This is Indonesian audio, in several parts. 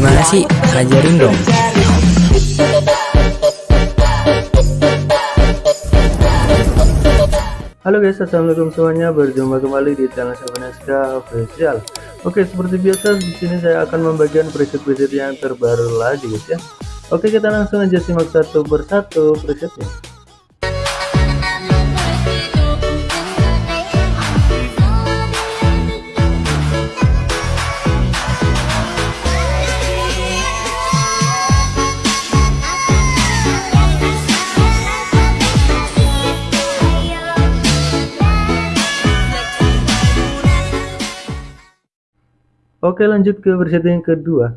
Gimana sih? Ajarin dong. Halo guys, assalamualaikum semuanya. Berjumpa kembali di channel Sabaneska Official. Oke, seperti biasa di sini saya akan membagikan preset-preset yang terbaru lagi guys ya. Oke, kita langsung aja simak satu persatu presetnya. Oke lanjut ke versi yang kedua.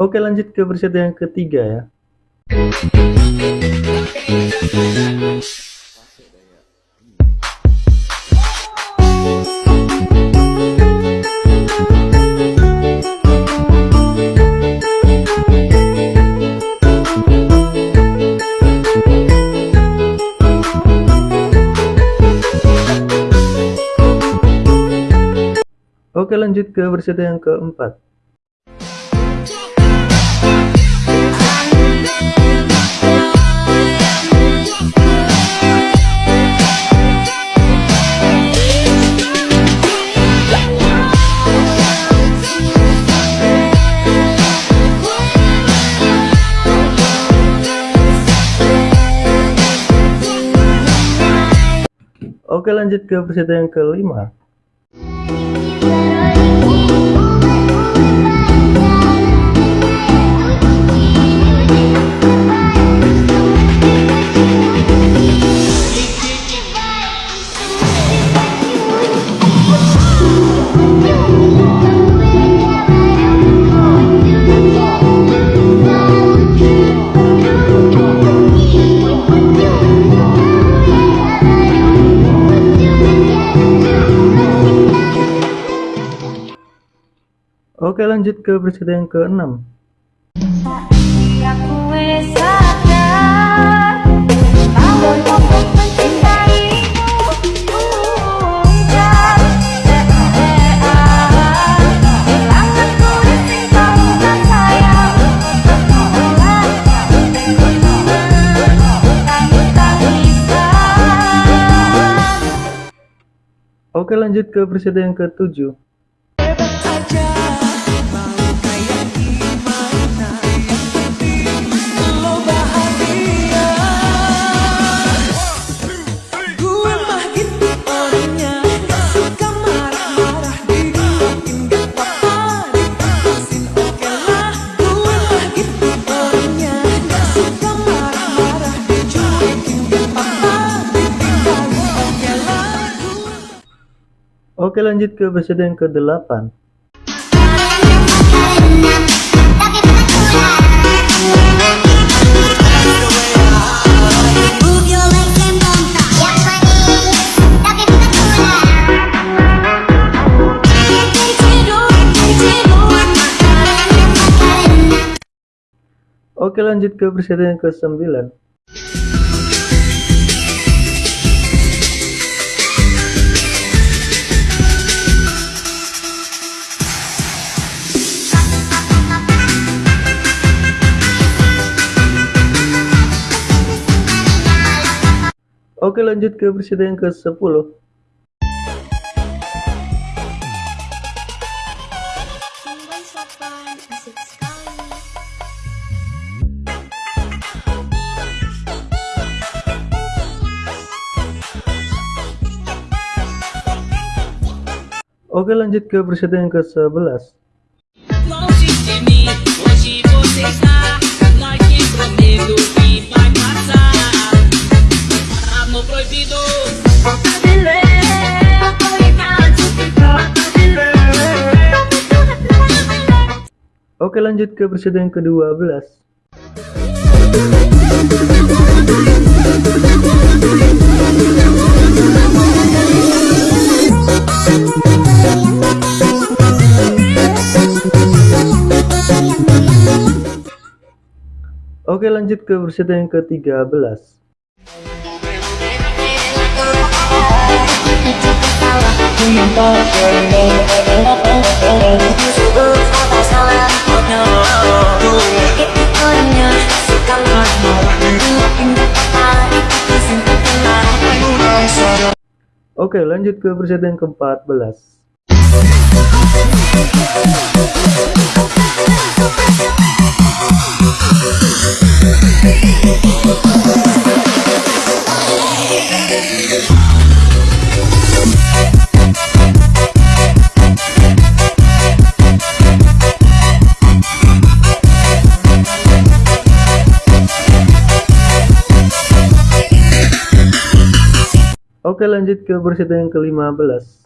Oke lanjut ke versi yang ketiga ya Oke lanjut ke versi yang keempat Oke lanjut ke peserta yang kelima lanjut ke presiden yang ke-6 Oke lanjut ke presiden yang ke-7 Oke lanjut ke presiden ke-8 Oke lanjut ke presiden yang ke-9 Oke lanjut ke presiden ke-10 Oke lanjut ke presiden ke-11 Oke lanjut ke presiden ke-12 Oke lanjut ke versi yang ke-13 Oke lanjut ke versi yang ke-14 Oke lanjut ke versi yang ke-15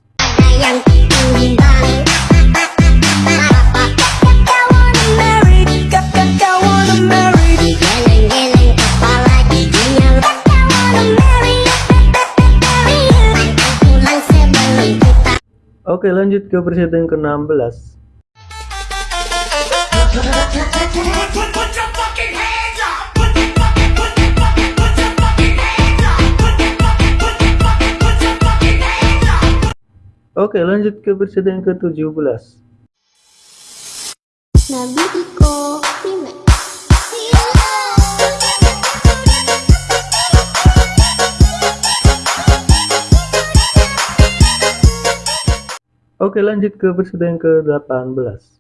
Oke lanjut ke versi yang ke-16 Oke lanjut ke versi yang ke-17 Oke lanjut ke versi yang ke-18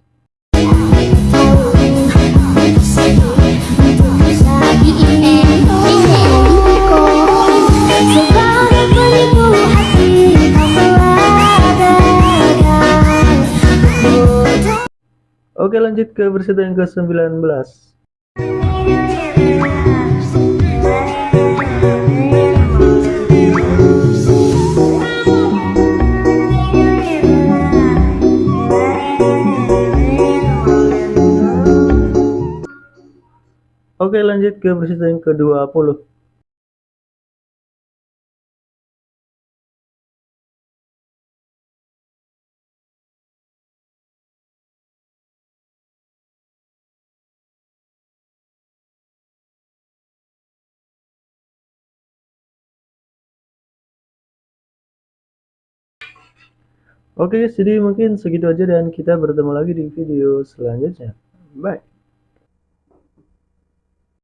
Oke lanjut ke versi yang ke-19 Oke lanjut ke versi yang ke-20 Oke, jadi mungkin segitu aja dan kita bertemu lagi di video selanjutnya. Bye.